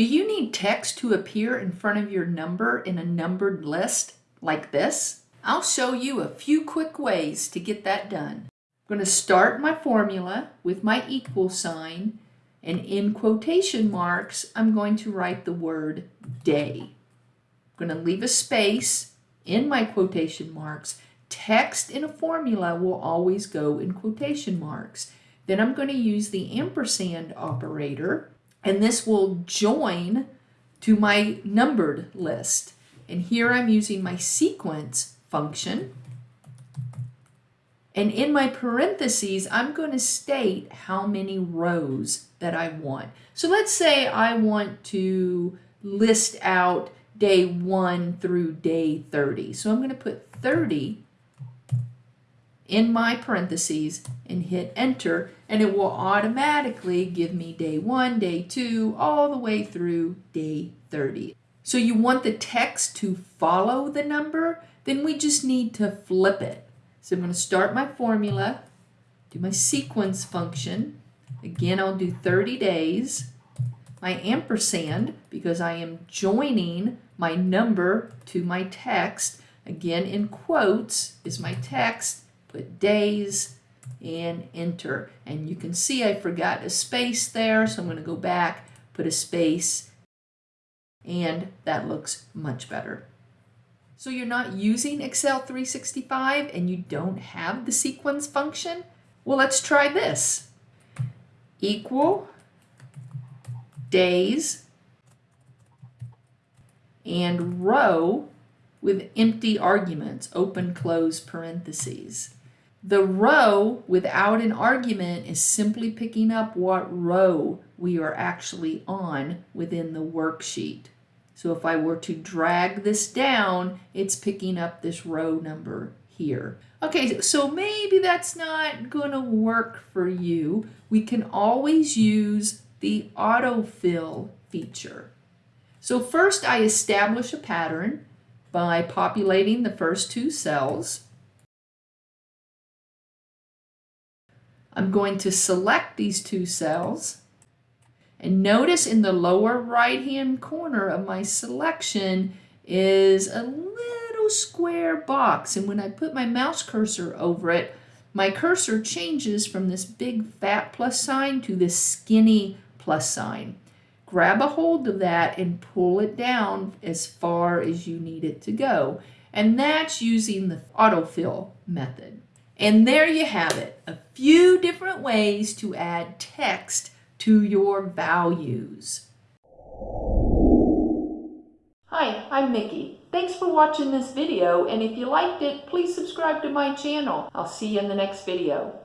Do you need text to appear in front of your number in a numbered list like this? I'll show you a few quick ways to get that done. I'm going to start my formula with my equal sign and in quotation marks I'm going to write the word day. I'm going to leave a space in my quotation marks. Text in a formula will always go in quotation marks. Then I'm going to use the ampersand operator and this will join to my numbered list. And here I'm using my sequence function. And in my parentheses, I'm going to state how many rows that I want. So let's say I want to list out day 1 through day 30. So I'm going to put 30 in my parentheses and hit enter and it will automatically give me day 1, day 2, all the way through day 30. So you want the text to follow the number, then we just need to flip it. So I'm going to start my formula, do my sequence function. Again, I'll do 30 days. My ampersand, because I am joining my number to my text. Again, in quotes is my text put days and enter. And you can see I forgot a space there, so I'm going to go back, put a space, and that looks much better. So you're not using Excel 365 and you don't have the sequence function? Well, let's try this. Equal days and row with empty arguments, open, close parentheses. The row without an argument is simply picking up what row we are actually on within the worksheet. So if I were to drag this down, it's picking up this row number here. Okay, so maybe that's not going to work for you. We can always use the autofill feature. So first I establish a pattern by populating the first two cells. I'm going to select these two cells and notice in the lower right hand corner of my selection is a little square box and when I put my mouse cursor over it my cursor changes from this big fat plus sign to this skinny plus sign. Grab a hold of that and pull it down as far as you need it to go. And that's using the autofill method. And there you have it, a few different ways to add text to your values. Hi, I'm Mickey. Thanks for watching this video, and if you liked it, please subscribe to my channel. I'll see you in the next video.